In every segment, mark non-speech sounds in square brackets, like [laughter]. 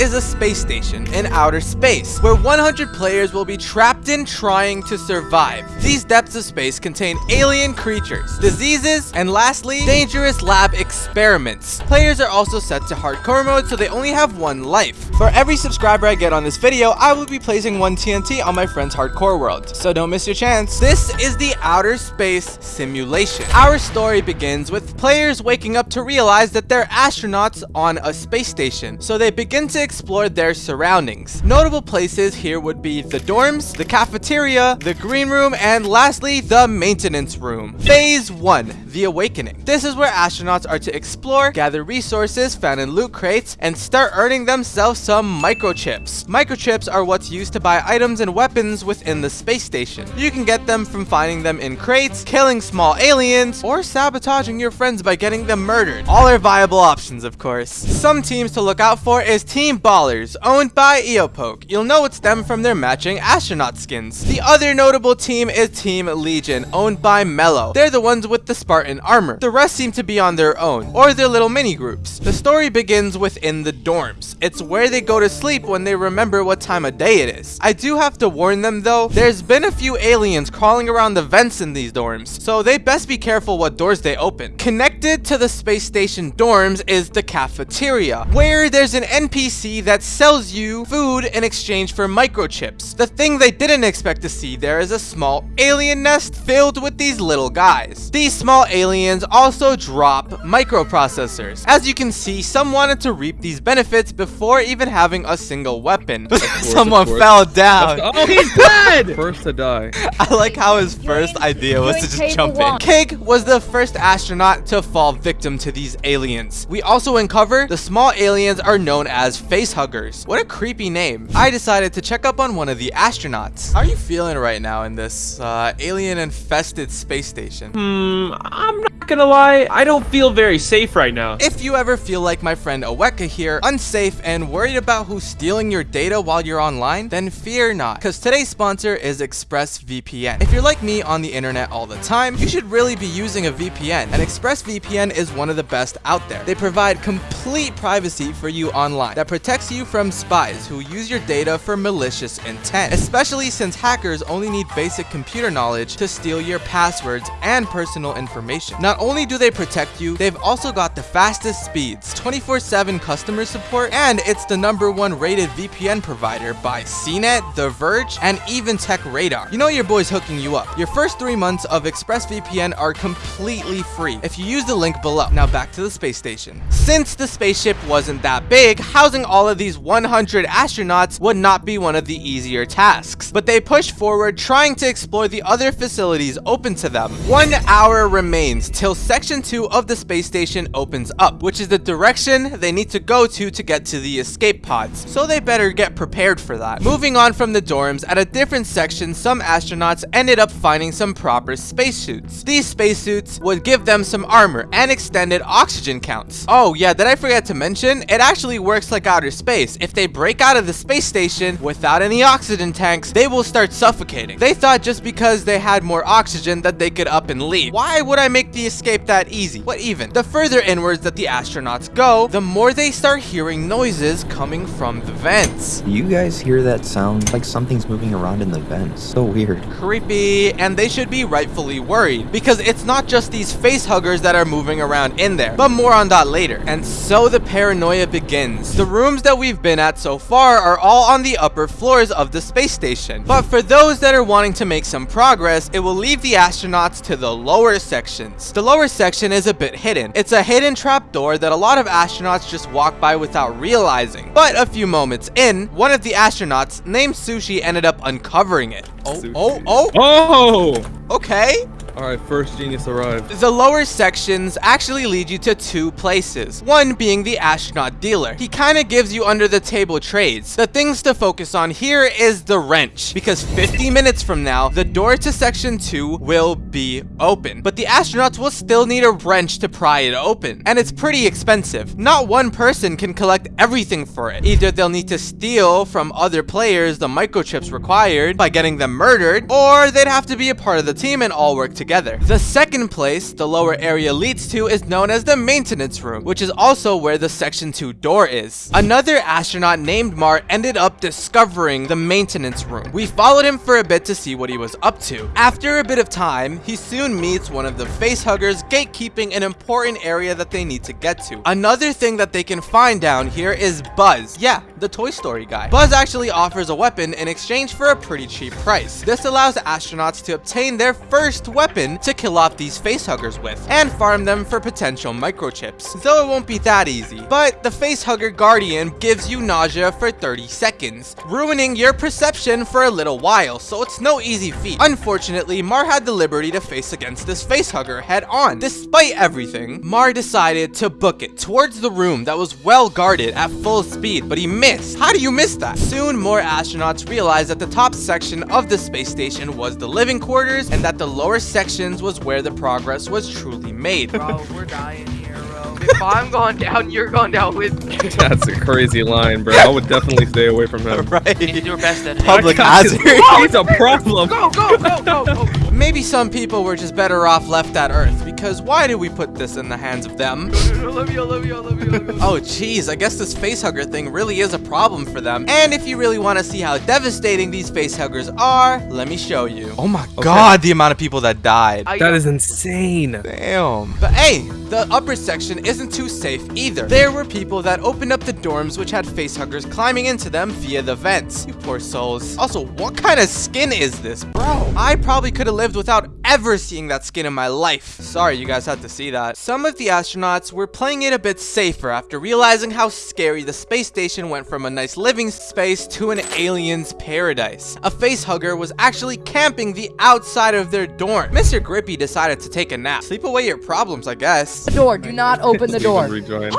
is a space station in outer space, where 100 players will be trapped in trying to survive. These depths of space contain alien creatures, diseases, and lastly, dangerous lab experiments. Players are also set to hardcore mode, so they only have one life. For every subscriber I get on this video, I will be placing one TNT on my friend's hardcore world, so don't miss your chance. This is the outer space simulation. Our story begins with players waking up to realize that they're astronauts on a space station, so they begin to explore their surroundings. Notable places here would be the dorms, the cafeteria, the green room, and lastly, the maintenance room. Phase 1, the awakening. This is where astronauts are to explore, gather resources found in loot crates, and start earning themselves some microchips. Microchips are what's used to buy items and weapons within the space station. You can get them from finding them in crates, killing small aliens, or sabotaging your friends by getting them murdered. All are viable options, of course. Some teams to look out for is Team Ballers, owned by Eopoke. You'll know it's them from their matching astronaut skins. The other notable team is Team Legion, owned by Mellow. They're the ones with the Spartan armor. The rest seem to be on their own, or their little mini groups. The story begins within the dorms. It's where they go to sleep when they remember what time of day it is. I do have to warn them though, there's been a few aliens crawling around the vents in these dorms, so they best be careful what doors they open. Connected to the space station dorms is the cafeteria, where there's an NPC that sells you food in exchange for microchips. The thing they didn't expect to see there is a small alien nest filled with these little guys. These small aliens also drop microprocessors. As you can see, some wanted to reap these benefits before even having a single weapon. [laughs] Someone fell down. Oh, he's dead! [laughs] First to die. [laughs] I like how his first idea was to just jump in. table Kig was the first astronaut to fall victim to these aliens. We also uncover the small aliens are known as face huggers. What a creepy name. I decided to check up on one of the astronauts. How are you feeling right now in this uh, alien infested space station? Hmm, I'm not gonna lie. I don't feel very safe right now. If you ever feel like my friend Aweka here, unsafe and worried about who's stealing your data while you're online, then fear not, because today's sponsor is ExpressVPN. If you're like me on the internet all the time, you should really be using a VPN, and ExpressVPN is one of the best out there. They provide complete privacy for you online that protects you from spies who use your data for malicious intent, especially since hackers only need basic computer knowledge to steal your passwords and personal information. Not only do they protect you, they've also got the fastest speeds, 24-7 customer support, and it's the number one rated VPN provider by CNET, The Verge, and even Tech Radar. You know your boy's hooking you up. Your first three months of ExpressVPN are completely free if you use the link below. Now back to the space station. Since the spaceship wasn't that big, housing all of these 100 astronauts would not be one of the easier tasks. But they pushed forward trying to explore the other facilities open to them. One hour remains till section 2 of the space station opens up, which is the direction they need to go to to get to the escape pods. So they better get prepared for that. Moving on from the dorms, at a different section, some astronauts ended up finding some proper spacesuits. These spacesuits would give them some armor and extended oxygen counts. Oh yeah, did I forget to mention? It actually works like outer space. If they break out of the space station without any oxygen tanks, they will start suffocating. They thought just because they had more oxygen that they could up and leave. Why would I make the escape that easy? What even? The further inwards that the astronauts go, the more they start hearing noises coming from the vents. You guys hear that sound? Like something's moving around in the vents. So weird. creepy, and they should be rightfully worried because it's not just these face huggers that are moving around in there, but more on that later. And so the paranoia begins. The rooms that we've been at so far are all on the upper floors of the space station. But for those that are wanting to make some progress, it will leave the astronauts to the lower sections. The lower section is a bit hidden. It's a hidden trapdoor that a lot of astronauts just walk by without realizing. But a few moments in, one of the astronauts named Sushi ended up uncovering it. Oh, oh, oh, Oh! okay. Alright, first genius arrived. The lower sections actually lead you to two places. One being the astronaut dealer. He kind of gives you under the table trades. The things to focus on here is the wrench, because 50 minutes from now, the door to section 2 will be open. But the astronauts will still need a wrench to pry it open, and it's pretty expensive. Not one person can collect everything for it. Either they'll need to steal from other players the microchips required by getting them murdered, or they'd have to be a part of the team and all work together. The second place the lower area leads to is known as the maintenance room, which is also where the section 2 door is. Another astronaut named Mar ended up discovering the maintenance room. We followed him for a bit to see what he was up to. After a bit of time, he soon meets one of the facehuggers gatekeeping an important area that they need to get to. Another thing that they can find down here is Buzz. Yeah, the Toy Story guy. Buzz actually offers a weapon in exchange for a pretty cheap price. This allows astronauts to obtain their first weapon to kill off these facehuggers with, and farm them for potential microchips, though it won't be that easy. But the facehugger guardian gives you nausea for 30 seconds, ruining your perception for a little while, so it's no easy feat. Unfortunately, Mar had the liberty to face against this facehugger head on. Despite everything, Mar decided to book it towards the room that was well guarded at full speed, but he missed. How do you miss that? Soon, more astronauts realized that the top section of the space station was the living quarters and that the lower sections was where the progress was truly made. Bro, we're dying here, bro. If I'm going down, you're going down with me. [laughs] That's a crazy line, bro. I would definitely stay away from him. You [laughs] right? do your best at Public God, hazard. He's a problem. Go, go, go, go, go. Maybe some people were just better off left at Earth, because why did we put this in the hands of them? [laughs] I love you, I love you, I love you, I love you. Oh jeez, I guess this facehugger thing really is a problem for them. And if you really want to see how devastating these facehuggers are, let me show you. Oh my god, the amount of people that died. I- That is insane. Damn. But hey, the upper section isn't too safe either. There were people that opened up the dorms which had facehuggers climbing into them via the vents. You poor souls. Also, what kind of skin is this, bro? I probably could have lived without ever seeing that skin in my life. Sorry you guys had to see that. Some of the astronauts were playing it a bit safer after realizing how scary the space station went from a nice living space to an alien's paradise. A facehugger was actually camping the outside of their dorm. Mr. Grippy decided to take a nap. Sleep away your problems, I guess. The door. Do not open the [laughs] door. Rejoin.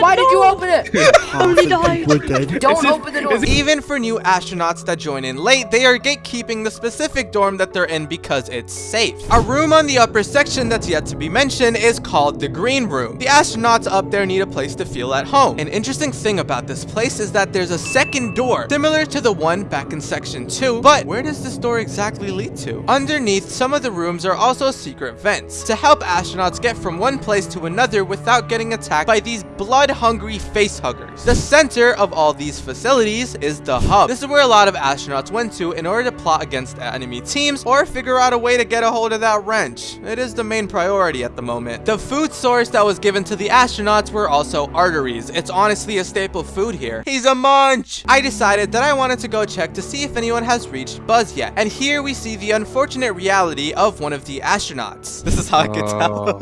Why did you open it? [laughs] Only died. [laughs] Don't open the door. Even for new astronauts that join in late, they are gatekeeping the specific dorm that they're in because it's safe. A room on the upper section that's yet to be mentioned is called the Green Room. The astronauts up there need a place to feel at home. An interesting thing about this place is that there's a second door, similar to the one back in section 2, but where does this door exactly lead to? Underneath, some of the rooms are also secret vents to help astronauts get from one place to another without getting attacked by these blood-hungry facehuggers. The center of all these facilities is the hub. This is where a lot of astronauts went to in order to plot against enemy teams or figure out a way to get a hold of that wrench. It is the main priority at the moment. The food source that was given to the astronauts were also arteries. It's honestly a staple food here. He's a munch! I decided that I wanted to go check to see if anyone has reached Buzz yet. And here we see the unfortunate reality of one of the astronauts. This is how I could tell. Oh.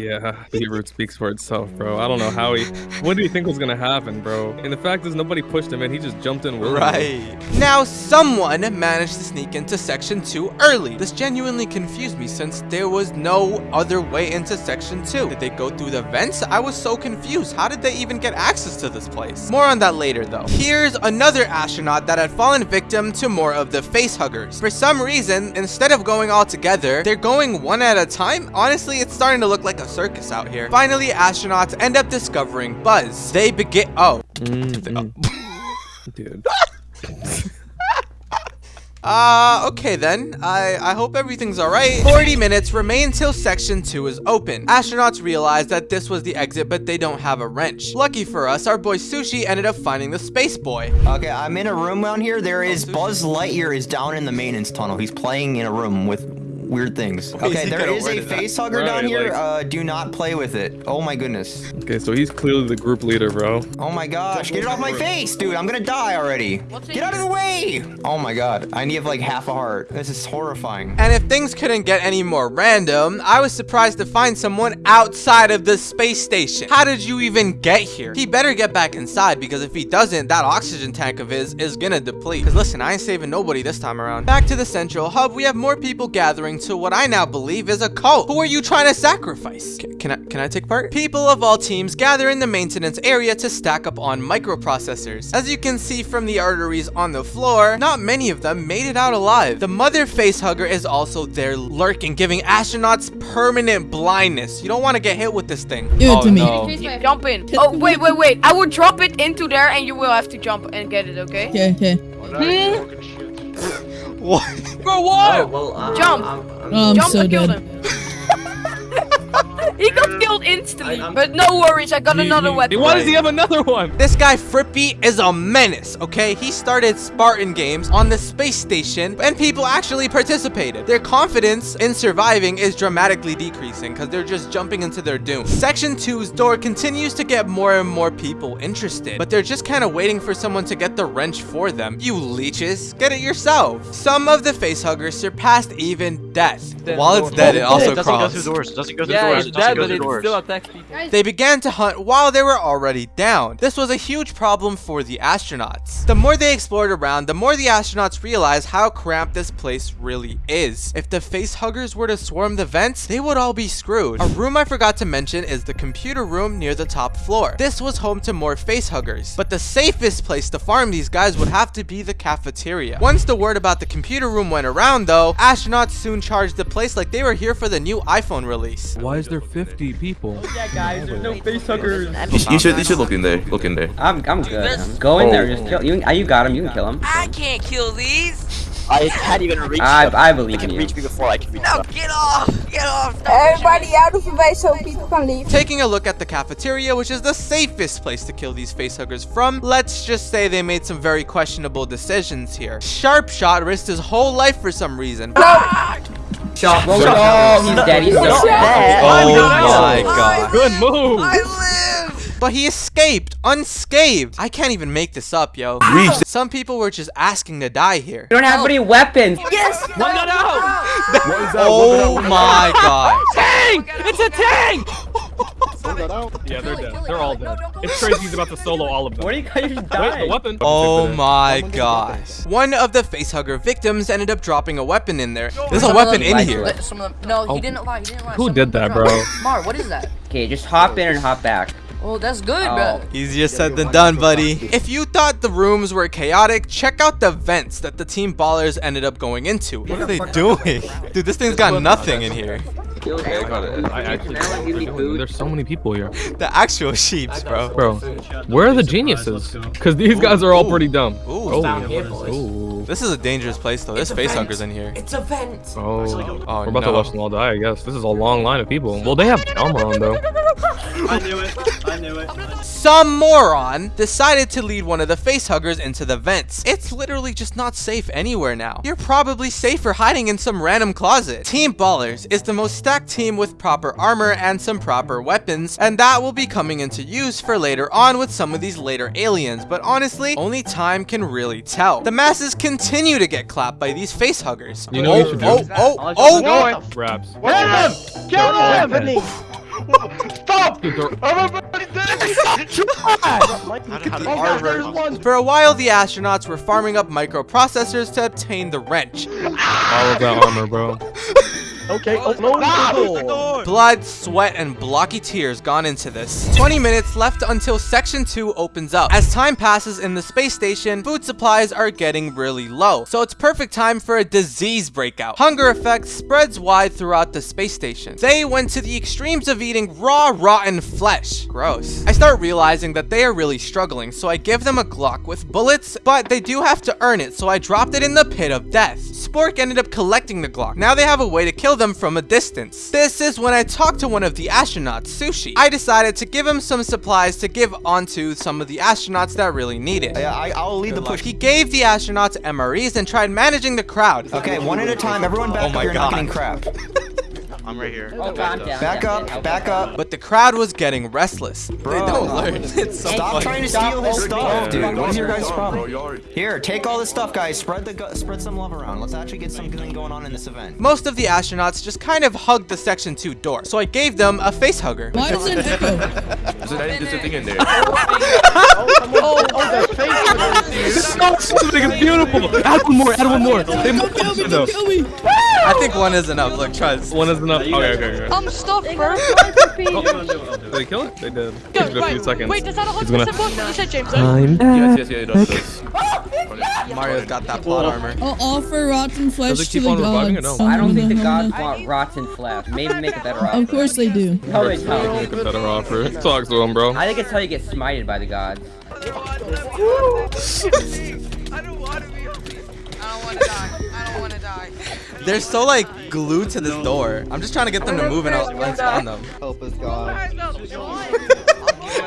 Yeah, Beetroot speaks for itself, bro. I don't know how he. What do you think was gonna happen, bro? And the fact is, nobody pushed him in. He just jumped in willingly. Right. Now, someone managed to sneak into Section 2 early. This genuinely confused me since there was no other way into Section 2. Did they go through the vents? I was so confused. How did they even get access to this place? More on that later, though. Here's another astronaut that had fallen victim to more of the facehuggers. For some reason, instead of going all together, they're going one at a time. Honestly, it's starting to look like a circus out here. Finally, astronauts end up discovering Buzz. They begin- Oh. Mm, [laughs] Dude. [laughs] Uh, okay then. I, I hope everything's alright. 40 minutes remain till section 2 is open. Astronauts realize that this was the exit, but they don't have a wrench. Lucky for us, our boy Sushi ended up finding the space boy. Okay, I'm in a room down here. There is Buzz Lightyear is down in the maintenance tunnel. He's playing in a room with weird things. [laughs] Okay, he is wear a face hugger Right, down here. like- Uh, do not play with it. Oh my goodness. Okay, so he's clearly the group leader, bro. Oh my gosh, get it off my face, dude. I'm gonna die already. Get out of the way. Oh my god, I need like half a heart. This is horrifying. And if things couldn't get any more random, I was surprised to find someone outside of the space station. How did you even get here? He better get back inside because if he doesn't, that oxygen tank of his is gonna deplete. Cause listen, I ain't saving nobody this time around. Back to the central hub, we have more people gathering to what I now believe is a cult. Who are you trying to sacrifice? C- can I can I take part? People of all teams gather in the maintenance area to stack up on microprocessors. As you can see from the arteries on the floor, not many of them made it out alive. The mother facehugger is also there lurking, giving astronauts permanent blindness. You don't want to get hit with this thing. Give it oh, to me. no. You jump in. Oh, wait, wait, wait. I will drop it into there and you will have to jump and get it, okay? Okay, okay. What? For what? well, uh, Jump. I'm, I'm, Oh, I'm Jump so and kill dead. [laughs] him. he got killed instantly. I- but no worries, I got He- another he- weapon. Why does he have another one? This guy Frippy is a menace, okay? He started Spartan games on the space station and people actually participated. Their confidence in surviving is dramatically decreasing because they're just jumping into their doom. Section 2's door continues to get more and more people interested, but they're just kind of waiting for someone to get the wrench for them. You leeches, get it yourself. Some of the facehuggers surpassed even death. While it's dead, it also crawls. It doesn't go through doors. It doesn't go through it doors. Still attacks people. They began to hunt while they were already down. This was a huge problem for the astronauts. The more they explored around, the more the astronauts realized how cramped this place really is. If the facehuggers were to swarm the vents, they would all be screwed. A room I forgot to mention is the computer room near the top floor. This was home to more facehuggers, but the safest place to farm these guys would have to be the cafeteria. Once the word about the computer room went around though, astronauts soon charged the place like they were here for the new iPhone release. Why is there 50 people? Oh, yeah, guys, there's no face You, sh- you should you should look in there. Look in there. I'm, I'm good. I'm Go in there, just kill. You, you got him. You can kill him. I can't kill these. I can't even reach. I, I believe in you. me before I can reach. No, get off. Get off. Stop Everybody out of the way so people can leave. Taking a look at the cafeteria, which is the safest place to kill these facehuggers from, let's just say they made some very questionable decisions here. Sharpshot risked his whole life for some reason. Ah! Shot. Oh, he's dead. He's dead. Oh my god. Good move. I live. But he escaped, unscathed. I can't even make this up, yo. Reached. Some people were just asking to die here. You don't have any weapons. Yes. One gun out. Oh my god. [laughs] Tank! It's a tank! Yeah, Yeah, they're dead. They're all dead. It's crazy he's about to solo all of them. What are you guys Where's the dying? weapon? Oh my gosh. One of the facehugger victims ended up dropping a weapon in there. There's a weapon in here. Let some of them, no, he oh. didn't lie. He didn't lie. Who did that, bro? Mar, what is that? Okay, just hop in and hop back. Oh, that's good, Oh. bro. Easier said than done, buddy. If you thought the rooms were chaotic, check out the vents that the Team Ballers ended up going into. What are they doing? Dude, this thing's got nothing in here. I actually There's so many people here. The actual sheeps, bro. Bro, where are the geniuses? Because these guys are all pretty dumb. Ooh. Oh, Ooh. This is a dangerous place, though. There's facehuggers in here. It's a vent. Oh, Oh, we're about to no. watch them all die, I guess. This is a long line of people. Well, they have armor on, though. [laughs] I knew it. I knew it. Some moron decided to lead one of the facehuggers into the vents. It's literally just not safe anywhere now. You're probably safer hiding in some random closet. Team Ballers is the most stacked team with proper armor and some proper weapons, and that will be coming into use for later on with some of these later aliens, but honestly, only time can really tell. The masses continue to get clapped by these facehuggers. You know oh, what you should do? oh, oh, oh, oh! oh. Raps. Kill him! Stop! Dude, they're- [laughs] For a while, the astronauts were farming up microprocessors to obtain the wrench. all of that armor, bro. [laughs] Okay, open the door. Blood, sweat, and blocky tears gone into this. 20 minutes left until Section 2 opens up. As time passes in the space station, food supplies are getting really low, so it's perfect time for a disease breakout. Hunger effect spreads wide throughout the space station. They went to the extremes of eating raw, rotten flesh. Gross. I start realizing that they are really struggling, so I give them a Glock with bullets, but they do have to earn it, so I dropped it in the pit of death. Spork ended up collecting the Glock. Now they have a way to kill them from a distance. This is when I talked to one of the astronauts, Sushi. I decided to give him some supplies to give onto some of the astronauts that really need it. Yeah, I, I'll lead the push. He gave the astronauts MREs and tried managing the crowd. Okay, one at a time. Everyone back Oh up. my You're not God. getting crap. [laughs] I'm right here. Oh, calm down. Back up, back up. But the crowd was getting restless. Bro. They don't learn. It's so Stop funny. trying to steal his stuff, opening dude. the What is your door. guys' problem? Here, take all this stuff, guys. Spread the spread some love around. Let's actually get something going on in this event. Most of the astronauts just kind of hugged the Section 2 door, so I gave them a face hugger. Why does it echo? There's a, there's a thing in there. It's beautiful. Add one more. Add one more. They Don't kill me, no. don't kill me. I think one is enough. Look, trust. One is enough. Okay, okay, okay. I'm stuffed, bro. Did they kill it? They did. Give it a few seconds. Wait, does that He's gonna. 100% You said James, yes, yes, yeah, [laughs] oh, it does. it does. Mario's got that plot armor. I'll offer rotten flesh Does it to the on reviving or gods. no? I don't think the gods want rotten flesh. Maybe make it better off. Of course they do. No, they don't. Make a better offer. Talk to him, bro. I think it's how you get smited by the gods. [laughs] I don't want to be. I don't wanna die. I don't wanna die. They're so like glued to this door. I'm just trying to get them to move and I'll lens on them. Help us, God. [laughs]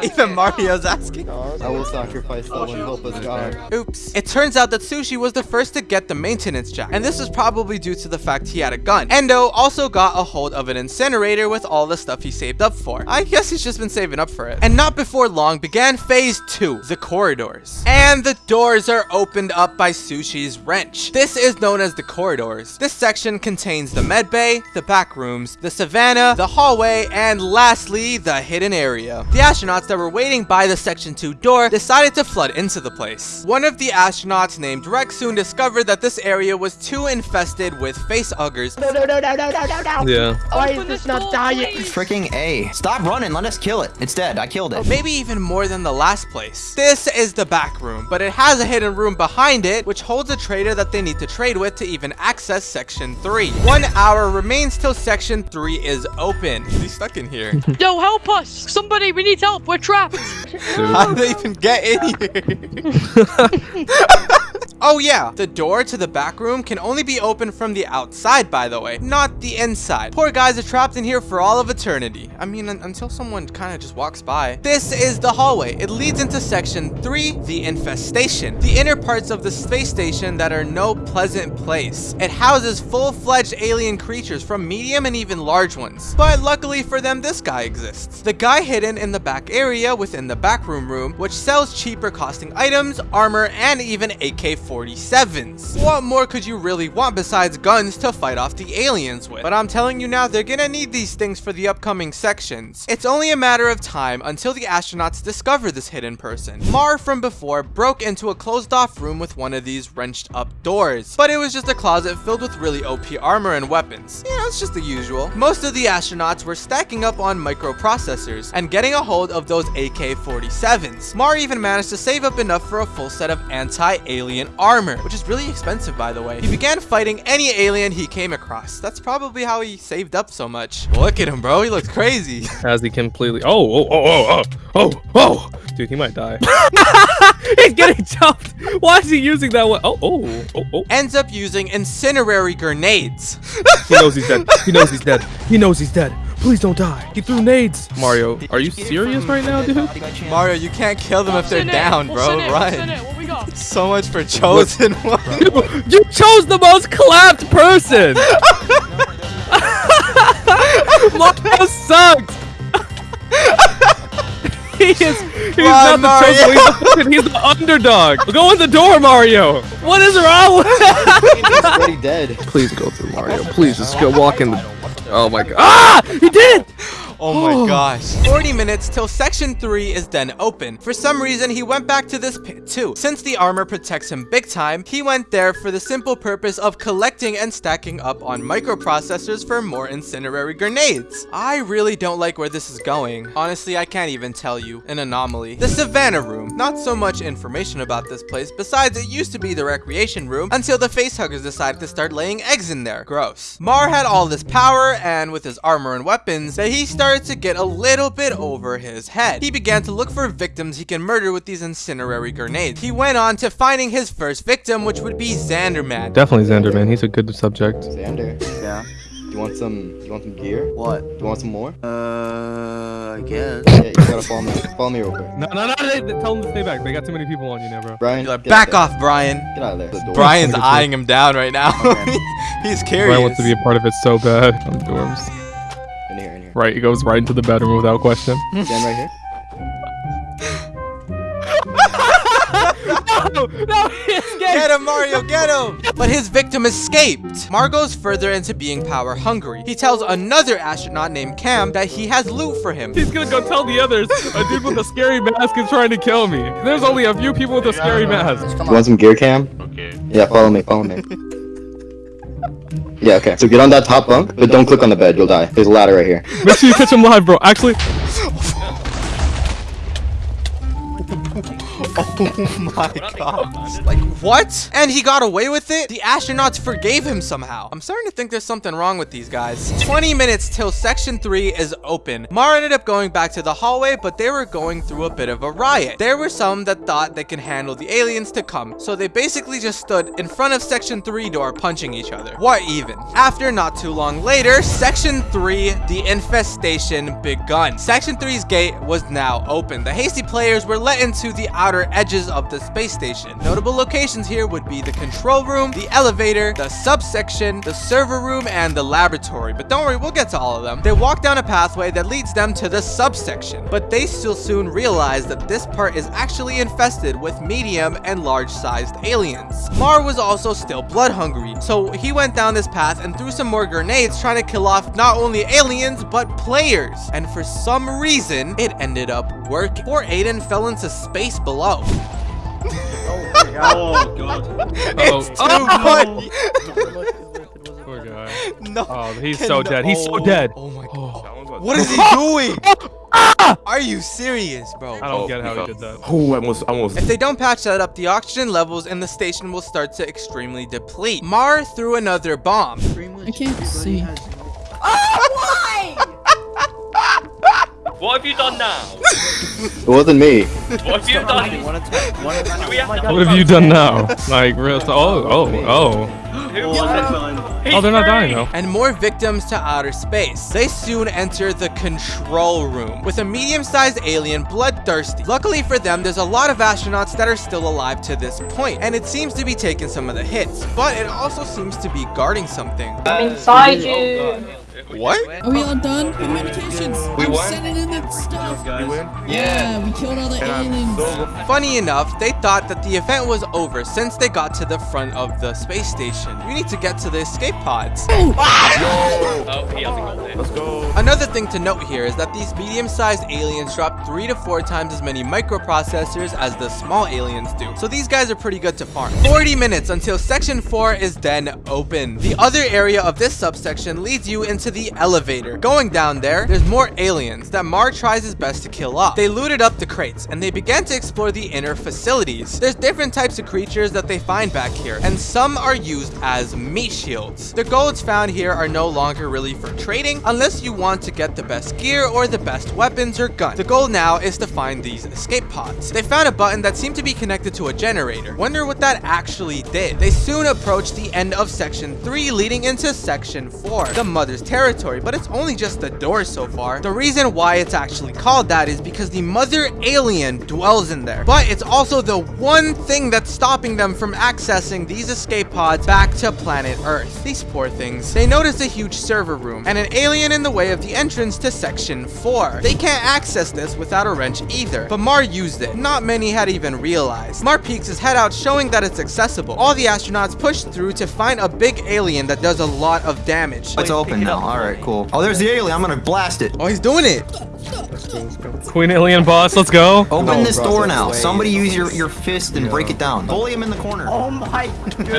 [laughs] Even oh, Mario's asking. I will sacrifice someone. Help us, God. Oops. It turns out that Sushi was the first to get the maintenance jack, and this is probably due to the fact he had a gun. Endo also got a hold of an incinerator with all the stuff he saved up for. I guess he's just been saving up for it. And not before long began phase two, the corridors. And the doors are opened up by Sushi's wrench. This is known as the corridors. This section contains the med bay, the back rooms, the savannah, the hallway, and lastly, the hidden area. The astronauts that were waiting by the section 2 door decided to flood into the place. One of the astronauts named Rex soon discovered that this area was too infested with face huggers. No, no, no, no, no, no, no, no. Yeah. Why is this not dying? Freaking A. Stop running. Let us kill it. It's dead. I killed it. Oh, maybe even more than the last place. This is the back room, but it has a hidden room behind it, which holds a trader that they need to trade with to even access section 3. One hour remains till section 3 is open. He's stuck in here. [laughs] Yo, help us! Somebody, we need help. We're trapped. How did they even get in here? [laughs] [laughs] [laughs] oh yeah, the door to the back room can only be opened from the outside, by the way, not the inside. Poor guys are trapped in here for all of eternity. I mean, un until someone kind of just walks by. This is the hallway. It leads into section 3, the infestation. The inner parts of the space station that are no pleasant place. It houses full-fledged alien creatures from medium and even large ones. But luckily for them, this guy exists. The guy hidden in the back area within the backroom room, which sells cheaper costing items, armor, and even AK-47s. What more could you really want besides guns to fight off the aliens with? But I'm telling you now, they're gonna need these things for the upcoming sections. It's only a matter of time until the astronauts discover this hidden person. Mar from before broke into a closed off room with one of these wrenched up doors, but it was just a closet filled with really OP armor and weapons. You know, it's just the usual. Most of the astronauts were stacking up on microprocessors and getting a hold of those AK-47s. Mar even managed to save up enough for a full set of anti-alien armor, which is really expensive by the way. He began fighting any alien he came across. That's probably how he saved up so much. Look at him, bro. He looks crazy. [laughs] As he completely. Oh, oh, oh, oh, oh, oh, oh. Dude, he might die. [laughs] [laughs] He's getting jumped. Why is he using that one? Oh, oh, oh, oh. Ends up using incinerary grenades. He knows he's dead. He knows he's dead. He knows he's dead. Please don't die. He threw nades. Mario, are you serious right now, dude? Mario, you can't kill them if they're What's in it? down, bro. in it? What's in Run. it? What we got? [laughs] So much for chosen [laughs] one. You chose the most clapped person. [laughs] Mario sucks. he is. He's Run, not the chosen. He's the, fucking- he's the underdog. Go in the door, Mario. What is wrong with? He's already dead. Please go through Mario. Please just go walk in the. Oh my god. Ah! He did! Oh my [sighs] gosh. 40 minutes till section 3 is then open. For some reason, he went back to this pit too. Since the armor protects him big time, he went there for the simple purpose of collecting and stacking up on microprocessors for more incinerary grenades. I really don't like where this is going. Honestly, I can't even tell you. An anomaly. The Savannah Room. Not so much information about this place, besides it used to be the recreation room until the facehuggers decided to start laying eggs in there. Gross. Mar had all this power, and with his armor and weapons, that he started to get a little bit over his head. He began to look for victims he can murder with these incinerary grenades. He went on to finding his first victim, which would be Xanderman. Definitely Xander, man. He's a good subject. Xander. Yeah. You want some? You want some gear? What? You want some more? Uh, I guess. Yeah, you gotta follow me. Follow me real quick. No, no, no. They, they- tell him to stay back. They got too many people on you now, bro. Brian, Like, Back out off, Brian. Get out of there. The. Brian's eyeing him down right now. [laughs] He's curious. Brian wants to be a part of it so bad. On the dorms. Right, he goes right into the bedroom without question. Stand right here. [laughs] no, no. Get him, Mario, get him! But his victim escaped. Mar goes further into being power hungry. He tells another astronaut named Cam that he has loot for him. He's gonna go tell the others a dude with a scary mask is trying to kill me. There's only a few people with a scary mask. You want some gear cam? Okay. Yeah, follow me, follow me. [laughs] Yeah, okay. So get on that top bunk, but don't click on the bed, you'll die. There's a ladder right here. Make sure you catch him live, bro. Actually, [laughs] Oh my god. Like, what? And he got away with it? The astronauts forgave him somehow. I'm starting to think there's something wrong with these guys. 20 minutes till section 3 is open. Mar ended up going back to the hallway, but they were going through a bit of a riot. There were some that thought they can handle the aliens to come, so they basically just stood in front of section 3 door punching each other. What even? After not too long later, section 3, the infestation begun. Section 3's gate was now open. The hasty players were let into the outer edges of the space station. Notable locations here would be the control room, the elevator, the subsection, the server room, and the laboratory. But don't worry, we'll get to all of them. They walk down a pathway that leads them to the subsection, but they still soon realize that this part is actually infested with medium and large-sized aliens. Mar was also still blood hungry, so he went down this path and threw some more grenades trying to kill off not only aliens, but players. And for some reason, it ended up working. Poor Aiden fell into space below. Oh god. [laughs] It's oh, too oh, funny. [laughs] Poor guy. No. Oh, he's so cannot- dead. He's so oh, dead. Oh my oh. god. That What is he [laughs] doing? Ah! Are you serious, bro? I don't get how he did that. Oh, I almost, I almost. If they don't patch that up, the oxygen levels in the station will start to extremely deplete. Mar threw another bomb. I can't see. What have you done now? [laughs] It wasn't me. What have you done? Do [laughs] we have to What have you done now? Like, real. Oh, oh, oh. Who was it? Oh, they're not dying though. And more victims to outer space. They soon enter the control room with a medium-sized alien bloodthirsty. Luckily for them, there's a lot of astronauts that are still alive to this point, and it seems to be taking some of the hits, but it also seems to be guarding something. I'm Inside you. What? Are we all done? Communications. We I'm won? sending in the stuff. You win? Yeah, we killed all the aliens. Funny enough, they thought that the event was over since they got to the front of the space station. We need to get to the escape pods. Oh, oh he hasn't got it. Let's go. Another thing to note here is that these medium-sized aliens drop three to four times as many microprocessors as the small aliens do. So these guys are pretty good to farm. 40 minutes until section 4 is then open. The other area of this subsection leads you into the elevator. Going down there, there's more aliens that Mar tries his best to kill off. They looted up the crates and they began to explore the inner facilities. There's different types of creatures that they find back here and some are used as meat shields. The golds found here are no longer really for trading unless you want to get the best gear or the best weapons or guns. The goal now is to find these escape pods. They found a button that seemed to be connected to a generator. Wonder what that actually did. They soon approached the end of section 3 leading into section 4, the mother's territory, but it's only just the door so far. The reason why it's actually called that is because the mother alien dwells in there, but it's also the one thing that's stopping them from accessing these escape pods back to planet Earth. These poor things. They notice a huge server room and an alien in the way of the entrance to section 4. They can't access this without a wrench either, but Mar used it. Not many had even realized. Mar peeks his head out showing that it's accessible. All the astronauts push through to find a big alien that does a lot of damage. It's open now. All right, cool. Oh, there's the alien. I'm gonna blast it. Oh, he's doing it. Queen Alien boss, let's go. Open No, this bro, door now. way Somebody use your, your fist and break it down. Bully him in the corner. Oh my look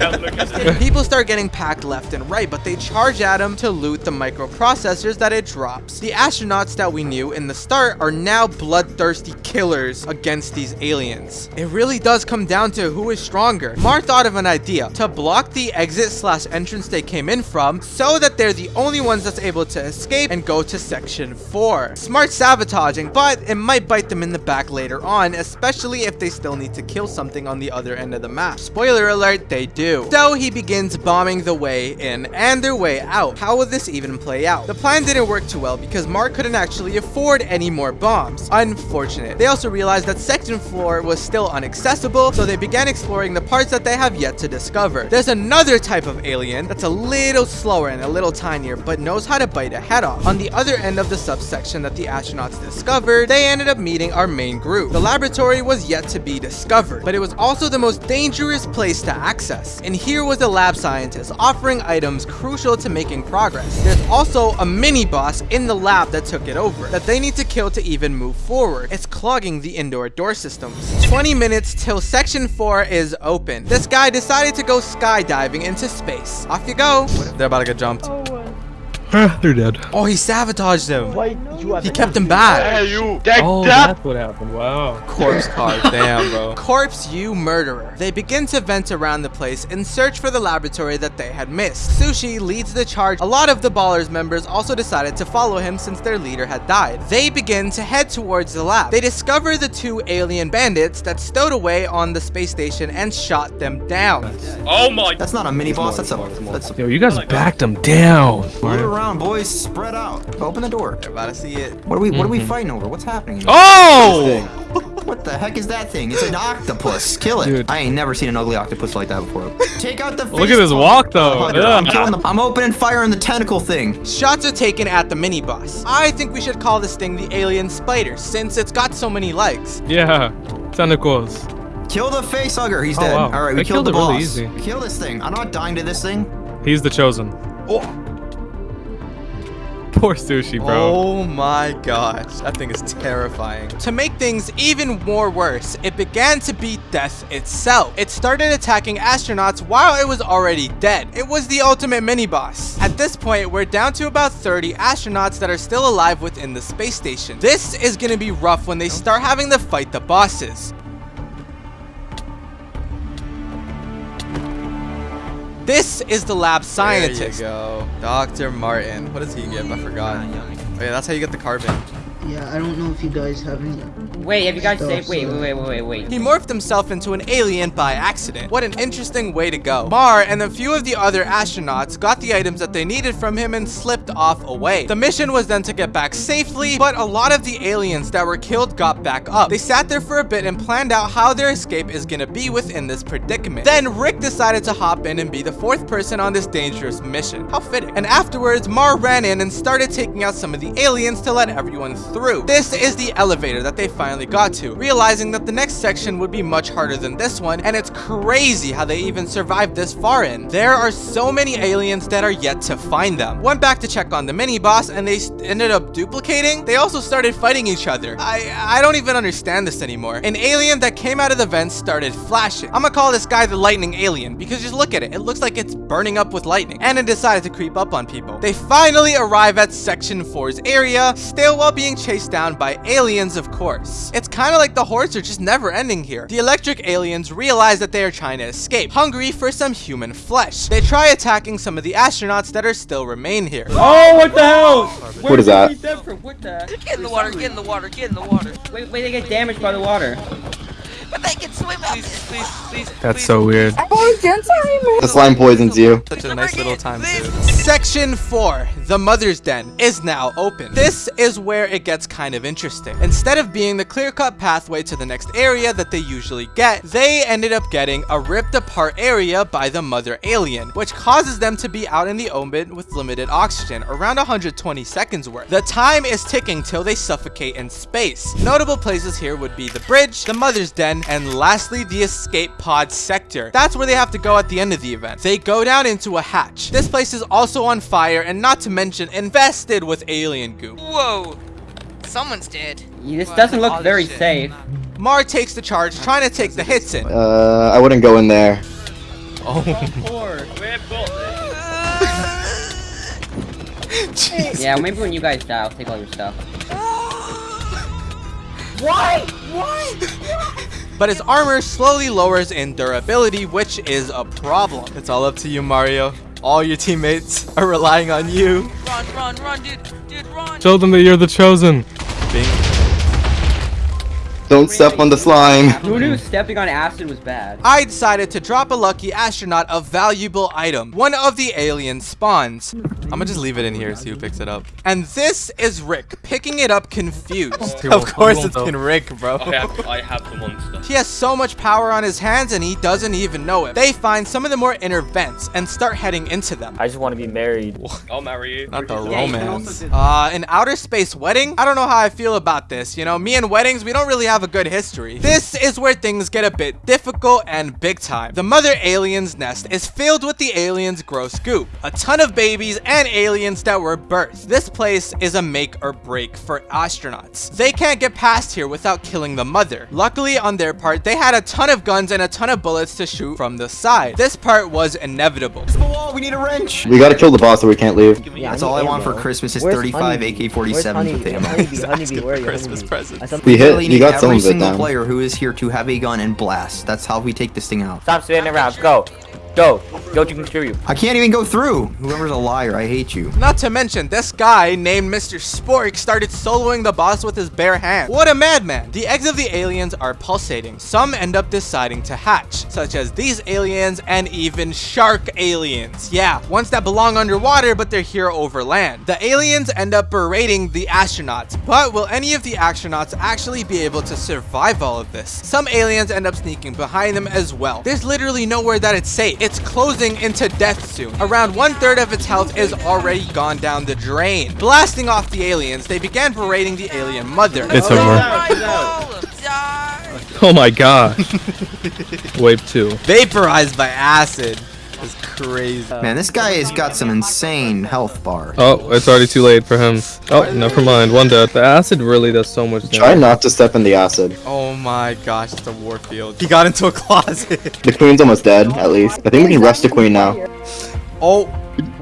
out, look out. People start getting packed left and right, but they charge at him to loot the microprocessors that it drops. The astronauts that we knew in the start are now bloodthirsty killers against these aliens. It really does come down to who is stronger. Mar thought of an idea to block the exit slash entrance they came in from so that they're the only ones that's able to escape and go to section 4. Smart sabotaging, but it might bite them in the back later on, especially if they still need to kill something on the other end of the map. Spoiler alert, they do. So he begins bombing the way in and their way out. How will this even play out? The plan didn't work too well because Mark couldn't actually afford any more bombs. Unfortunate. They also realized that section 4 was still inaccessible, so they began exploring the parts that they have yet to discover. There's another type of alien that's a little slower and a little tinier, but knows how to bite a head off. On the other end of the subsection that the astronauts discovered, they ended up meeting our main group. The laboratory was yet to be discovered, but it was also the most dangerous place to access. And here was a lab scientist offering items crucial to making progress. There's also a mini boss in the lab that took it over, that they need to kill to even move forward. It's clogging the indoor door systems. 20 minutes till section 4 is open. This guy decided to go skydiving into space. Off you go. They're about to get jumped. Oh. They're dead. Oh, he sabotaged them. Why you are He kept him back. Hey, you. Take Oh, that's what happened. Wow. Corpse card, [laughs] damn, bro. Corpse, you murderer. They begin to vent around the place in search for the laboratory that they had missed. Sushi leads the charge. A lot of the Ballers members also decided to follow him since their leader had died. They begin to head towards the lab. They discover the two alien bandits that stowed away on the space station and shot them down. Oh my. That's not a mini boss. That's a. That's a. Yo, you guys oh backed them down. Move around, boys. Spread out. Open the door. You're about to see it. What are we? What are we mm-hmm. fighting over? What's happening? Oh! What the heck is that thing? It's an octopus. Kill it. Dude. I ain't never seen an ugly octopus like that before. Take out the. Look at his walk, though. I'm, killing the, I'm opening fire on the tentacle thing. Shots are taken at the mini boss. I think we should call this thing the alien spider since it's got so many legs. Yeah. Tentacles. Kill the face hugger. He's Oh, dead. wow. All right, we killed, killed the boss. really easy. Kill this thing. I'm not dying to this thing. He's the chosen. Oh, [laughs] Poor sushi, bro. oh my gosh, that thing is terrifying. To make things even more worse, it began to beat death itself. It started attacking astronauts while it was already dead. It was the ultimate mini boss. At this point, we're down to about 30 astronauts that are still alive within the space station. This is gonna be rough when they start having to fight the bosses. This is the lab scientist. There you go. Dr. Martin. What does he give? I forgot. Ah, oh yeah, that's how you get the carbon. Yeah, I don't know if you guys have any. Wait, have you guys saved? Wait, so- wait, wait, wait, wait. He morphed himself into an alien by accident. What an interesting way to go. Mar and a few of the other astronauts got the items that they needed from him and slipped off away. The mission was then to get back safely, but a lot of the aliens that were killed got back up. They sat there for a bit and planned out how their escape is gonna be within this predicament. Then Rick decided to hop in and be the fourth person on this dangerous mission. How fitting. And afterwards, Mar ran in and started taking out some of the aliens to let everyone through. This is the elevator that they finally got to, realizing that the next section would be much harder than this one, and it's crazy how they even survived this far in. There are so many aliens that are yet to find them. Went back to check on the mini boss, and they ended up duplicating. They also started fighting each other. I I don't even understand this anymore. An alien that came out of the vents started flashing. I'm gonna call this guy the lightning alien because just look at it. It looks like it's burning up with lightning, and it decided to creep up on people. They finally arrive at Section 4's area, still while being chased down by aliens, of course. It's kind of like the hordes are just never ending here. The electric aliens realize that they are trying to escape, hungry for some human flesh. They try attacking some of the astronauts that are still remain here. Oh, what the hell? What is that? What the? Get in the water, get in the water, get in the water. Wait, wait, they get damaged by the water. But they can swim out. Please, please, please. That's so weird. The slime poisons you. Such a nice little time too. Section 4, the Mother's Den, is now open. This is where it gets kind of interesting. Instead of being the clear-cut pathway to the next area that they usually get, they ended up getting a ripped apart area by the mother alien, which causes them to be out in the open with limited oxygen, around 120 seconds worth. The time is ticking till they suffocate in space. Notable places here would be the bridge, the Mother's Den, and lastly the escape pod sector. That's where they have to go at the end of the event. They go down into a hatch. This place is also on fire and not to mention invested with alien goop. Whoa. Someone's dead. This doesn't look very safe. Mar takes the charge, trying to take the hits in. Uh, I wouldn't go in there. Oh, Poor. We've got this. jeez. Yeah, maybe when you guys die, I'll take all your stuff. [laughs] [gasps] But his armor slowly lowers in durability, which is a problem. It's all up to you, Mario. All your teammates are relying on you. Run, run, run, dude. Dude, run. Show them that you're the chosen. Bing. Don't step on the slime. Who knew stepping on acid was bad? I decided to drop a lucky astronaut a valuable item. One of the alien spawns. I'm gonna just leave it in here, see who picks it up. And this is Rick, picking it up confused. [laughs] of course it's been Rick, bro. I have, I have the monster. He has so much power on his hands and he doesn't even know it. They find some of the more inner vents and start heading into them. I just want to be married. I'll marry you. Not the Yeah, romance. also Uh, an outer space wedding? I don't know how I feel about this. You know, me and weddings, we don't really have have a good history. This is where things get a bit difficult and big time. The mother alien's nest is filled with the aliens' gross goop, a ton of babies and aliens that were birthed. This place is a make or break for astronauts. They can't get past here without killing the mother. Luckily on their part, they had a ton of guns and a ton of bullets to shoot from the side. This part was inevitable. wall, we need a wrench. We gotta kill the boss or we can't leave. That's all I want for Christmas is 35 AK-47s with ammo. Honeybee, where are you? Christmas Honeybee? present. I saw- We hit, you got some every single down. player who is here to have a gun and blast. That's how we take this thing out. Stop spinning around. Go. Go. Go to contribute. I can't even go through. Whoever's a liar, I hate you. Not to mention, this guy named Mr. Spork started soloing the boss with his bare hands. What a madman. The eggs of the aliens are pulsating. Some end up deciding to hatch, such as these aliens and even shark aliens. Yeah, ones that belong underwater, but they're here over land. The aliens end up berating the astronauts, but will any of the astronauts actually be able to survive all of this? Some aliens end up sneaking behind them as well. There's literally nowhere that it's safe. It's closing into death soon. Around one third of its health is already gone down the drain. Blasting off the aliens, they began berating the alien mother. It's over. Oh my god. [laughs] Wave two. Vaporized by acid. It's crazy. Man, this guy has got some insane health bar. Oh, it's already too late for him. Oh, never mind. One death. The acid really does so much damage. Try not to step in the acid. Oh my gosh, it's a warfield. He got into a closet. [laughs] The queen's almost dead, at least. I think we can rest the queen now. Oh,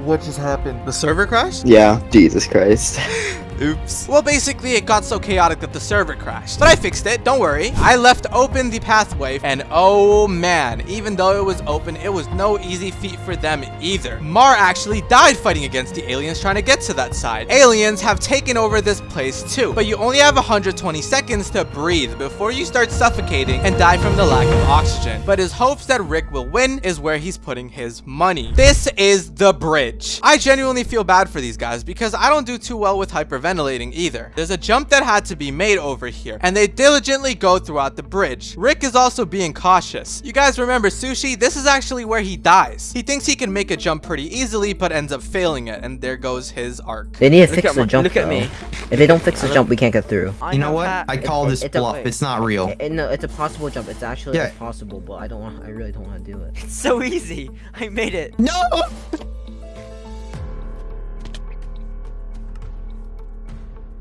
What just happened? the server crashed? Yeah, Jesus Christ. [laughs] Oops. Well, basically, it got so chaotic that the server crashed. But I fixed it, don't worry. I left open the pathway, and oh man, even though it was open, it was no easy feat for them either. Mar actually died fighting against the aliens trying to get to that side. Aliens have taken over this place too, but you only have 120 seconds to breathe before you start suffocating and die from the lack of oxygen. But his hopes that Rick will win is where he's putting his money. This is the bridge. I genuinely feel bad for these guys because I don't do too well with hyperventilating either. There's a jump that had to be made over here, and they diligently go throughout the bridge. Rick is also being cautious. You guys remember Sushi? This is actually where he dies. He thinks he can make a jump pretty easily, but ends up failing it, and there goes his arc. They need to Look fix the jump. look at though. me. If they don't fix the jump, we can't get through. You know what? I call this it's a- bluff. It's not real. Eh, no, it's a possible jump. It's actually Yeah. possible, but I don't want. I really don't want to do it. It's so easy. I made it. No!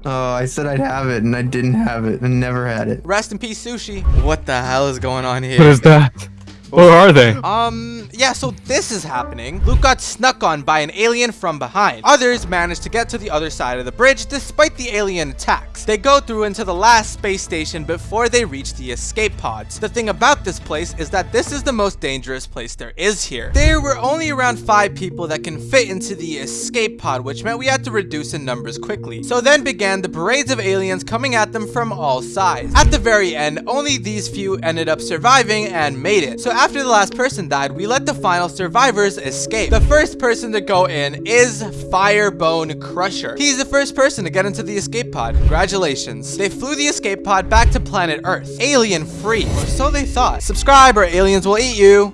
Oh, I said I'd have it, and I didn't have it, and never had it. Rest in peace, Sushi. What the hell is going on here? What is that? Where are they? Um, yeah, so this is happening. Luke got snuck on by an alien from behind. Others managed to get to the other side of the bridge despite the alien attacks. They go through into the last space station before they reach the escape pods. The thing about this place is that this is the most dangerous place there is here. There were only around five people that can fit into the escape pod, which meant we had to reduce in numbers quickly. So then began the parades of aliens coming at them from all sides. At the very end, only these few ended up surviving and made it. So after the last person died, we let the final survivors escape. The first person to go in is Firebone Crusher. He's the first person to get into the escape pod. Congratulations. They flew the escape pod back to planet Earth. Alien free, or so they thought. Subscribe or aliens will eat you.